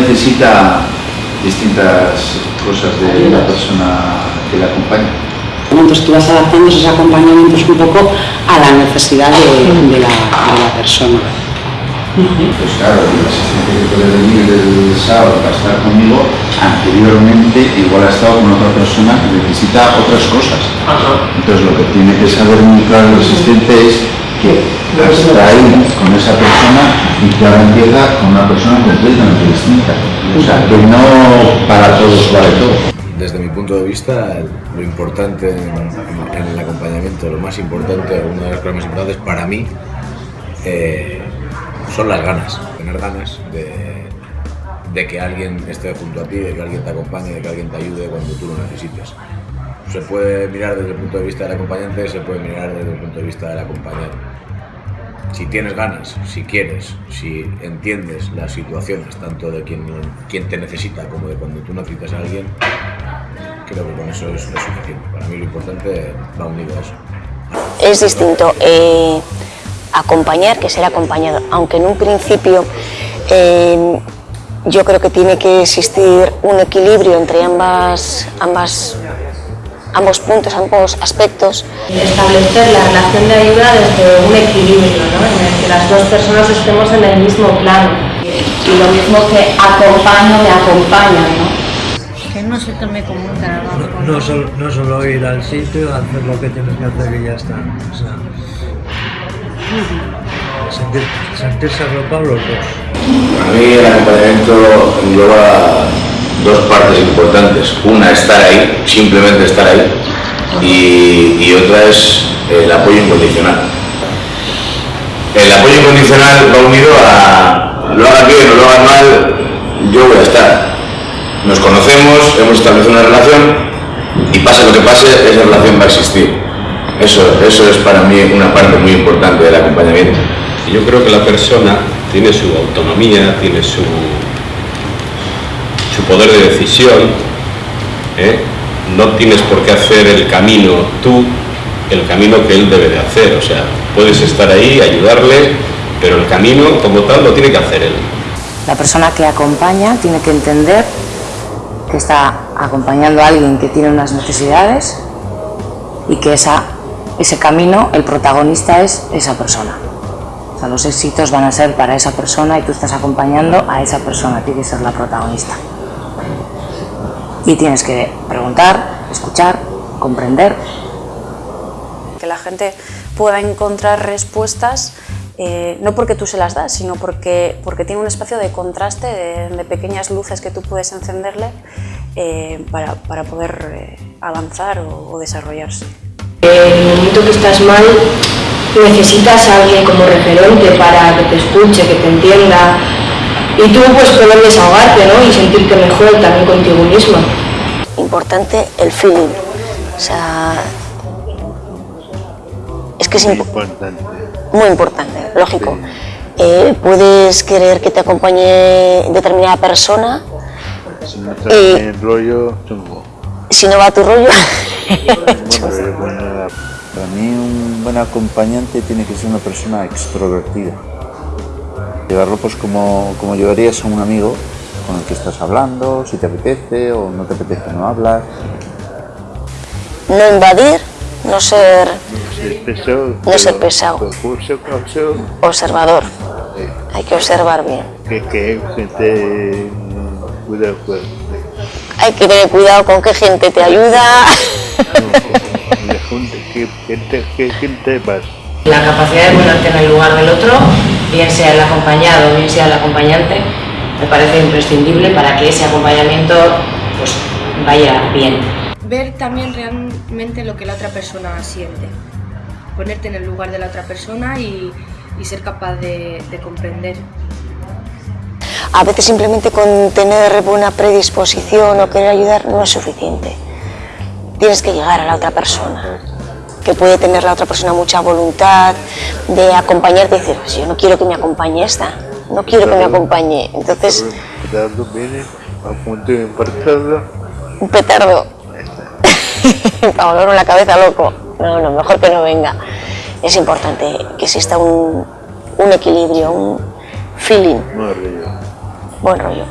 necesita distintas cosas de la persona que la acompaña. Entonces tú vas adaptando esos acompañamientos un poco a la necesidad de, de, la, de la, persona. Pues claro, el asistente que puede venir el sábado para estar conmigo, anteriormente igual ha estado con otra persona que necesita otras cosas. Entonces lo que tiene que saber muy claro el asistente es que hasta ahí con esa persona y que ahora empieza con una persona completamente distinta. O sea, que no para todos vale todo desde mi punto de vista, lo importante en, el acompañamiento, lo más importante, una de las cosas más importantes para mí, eh, son las ganas, tener ganas de, que alguien esté junto a ti, de que alguien te acompañe, de que alguien te ayude cuando tú lo necesites. Se puede mirar desde el punto de vista del acompañante, se puede mirar desde el punto de vista del acompañado si tienes ganas, si quieres, si entiendes las situaciones, tanto de quien, quien te necesita como de cuando tú necesitas a alguien, creo que con eso es, suficiente. Para mí lo importante va unido a eso. Es distinto eh, acompañar que ser acompañado, aunque en un principio eh, yo creo que tiene que existir un equilibrio entre ambas, ambas ambos puntos, ambos aspectos. Establecer la relación de ayuda desde un equilibrio, ¿no? en el que las dos personas estemos en el mismo plano. Y lo mismo que acompaño, me acompaña, ¿no? Que no se tome como un trabajo. No, no, solo, no solo ir al sitio, hacer lo que tienes que hacer y ya está. O sea, sentir, sentirse arropados los dos. Para mí el acompañamiento engloba dos partes importantes. Una, estar ahí, simplemente estar ahí, y, otra es el apoyo incondicional. El apoyo incondicional va unido a lo hagas bien o lo hagas mal, yo voy a estar. Nos conocemos, hemos establecido una relación y pase lo que pase, esa relación va a existir. Eso, eso es para mí una parte muy importante del acompañamiento. Yo creo que la persona tiene su autonomía, tiene su, su poder de decisión, ¿eh? no tienes por qué hacer el camino tú, el camino que él debe de hacer, o sea, puedes estar ahí, ayudarle, pero el camino como tal lo tiene que hacer él. La persona que acompaña tiene que entender que está acompañando a alguien que tiene unas necesidades y que ese camino, el protagonista es esa persona. O sea, los éxitos van a ser para esa persona y tú estás acompañando a esa persona, tiene que ser la protagonista y tienes que preguntar, escuchar, comprender. Que la gente pueda encontrar respuestas eh, no porque tú se las das, sino porque, porque tiene un espacio de contraste, de, pequeñas luces que tú puedes encenderle eh, para, para, poder eh, avanzar o, o, desarrollarse. En el momento que estás mal, necesitas a alguien como referente para que te escuche, que te entienda, y tú pues poder desahogarte ¿no? y sentirte mejor también contigo misma. Importante el feeling, o sea, es que es muy importante. Muy importante, lógico. Sí. Eh, puedes querer que te acompañe determinada persona. Si no está y, en rollo, chungo. Si no va tu rollo. bueno, bueno, para mí un buen acompañante tiene que ser una persona extrovertida llevarlo pues como, como llevarías a un amigo con el que estás hablando, si te apetece o no te apetece no hablar. No invadir, no ser, no ser pesado, no ser pesado. observador. Sí. Hay que observar bien. Que, que gente cuidado pues. Hay que tener cuidado con qué gente te ayuda. ¿Qué qué gente vas? La capacidad de ponerte en el lugar del otro, bien sea el acompañado, bien sea el acompañante, me parece imprescindible para que ese acompañamiento pues, vaya bien. Ver también realmente lo que la otra persona siente, ponerte en el lugar de la otra persona y, y ser capaz de, de comprender. A veces simplemente con tener buena predisposición o querer ayudar no es suficiente. Tienes que llegar a la otra persona que puede tener la otra persona mucha voluntad de acompañarte y decir, pues yo no quiero que me acompañe esta, no quiero que me acompañe. Entonces... Un petardo. Para volver la cabeza loco. No, no, mejor que no venga. Es importante que exista un, un equilibrio, un feeling. Buen rollo. Buen rollo.